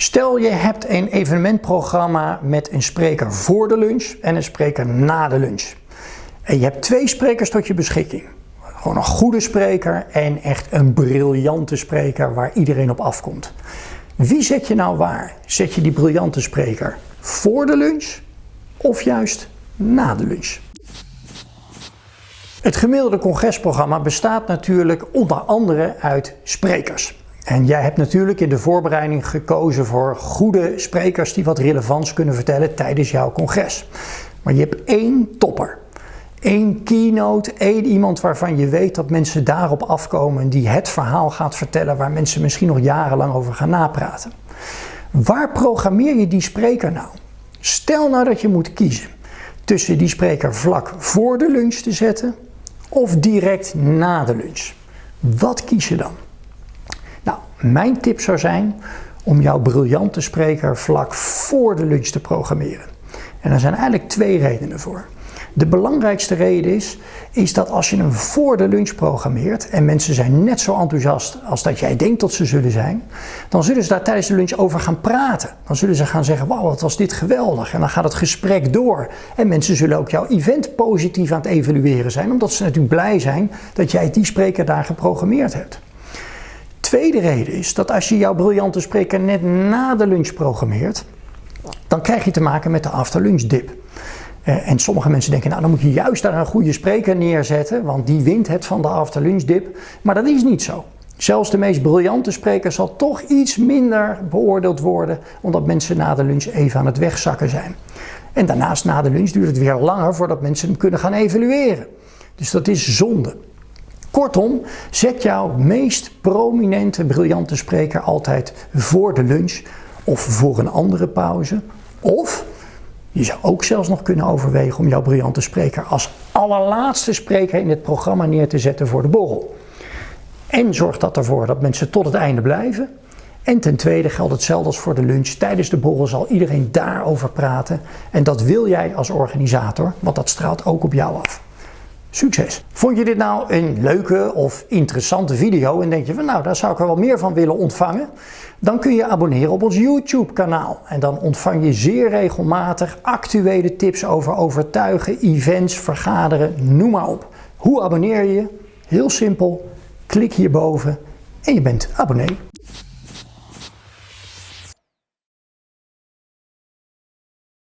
Stel je hebt een evenementprogramma met een spreker voor de lunch en een spreker na de lunch. En je hebt twee sprekers tot je beschikking. Gewoon een goede spreker en echt een briljante spreker waar iedereen op afkomt. Wie zet je nou waar? Zet je die briljante spreker voor de lunch of juist na de lunch? Het gemiddelde congresprogramma bestaat natuurlijk onder andere uit sprekers. En jij hebt natuurlijk in de voorbereiding gekozen voor goede sprekers die wat relevants kunnen vertellen tijdens jouw congres. Maar je hebt één topper. Eén keynote, één iemand waarvan je weet dat mensen daarop afkomen die het verhaal gaat vertellen waar mensen misschien nog jarenlang over gaan napraten. Waar programmeer je die spreker nou? Stel nou dat je moet kiezen tussen die spreker vlak voor de lunch te zetten of direct na de lunch. Wat kies je dan? Mijn tip zou zijn om jouw briljante spreker vlak voor de lunch te programmeren. En er zijn eigenlijk twee redenen voor. De belangrijkste reden is, is dat als je hem voor de lunch programmeert en mensen zijn net zo enthousiast als dat jij denkt dat ze zullen zijn, dan zullen ze daar tijdens de lunch over gaan praten. Dan zullen ze gaan zeggen, wauw wat was dit geweldig. En dan gaat het gesprek door. En mensen zullen ook jouw event positief aan het evalueren zijn, omdat ze natuurlijk blij zijn dat jij die spreker daar geprogrammeerd hebt. Tweede reden is dat als je jouw briljante spreker net na de lunch programmeert, dan krijg je te maken met de after lunch dip. Eh, en sommige mensen denken, nou dan moet je juist daar een goede spreker neerzetten, want die wint het van de after lunch dip. Maar dat is niet zo. Zelfs de meest briljante spreker zal toch iets minder beoordeeld worden, omdat mensen na de lunch even aan het wegzakken zijn. En daarnaast na de lunch duurt het weer langer voordat mensen hem kunnen gaan evalueren. Dus dat is zonde. Kortom, zet jouw meest prominente, briljante spreker altijd voor de lunch of voor een andere pauze. Of je zou ook zelfs nog kunnen overwegen om jouw briljante spreker als allerlaatste spreker in het programma neer te zetten voor de borrel. En zorgt dat ervoor dat mensen tot het einde blijven. En ten tweede geldt hetzelfde als voor de lunch. Tijdens de borrel zal iedereen daarover praten. En dat wil jij als organisator, want dat straalt ook op jou af. Succes! Vond je dit nou een leuke of interessante video en denk je van nou daar zou ik er wel meer van willen ontvangen? Dan kun je abonneren op ons YouTube kanaal en dan ontvang je zeer regelmatig actuele tips over overtuigen, events, vergaderen, noem maar op. Hoe abonneer je? Heel simpel, klik hierboven en je bent abonnee.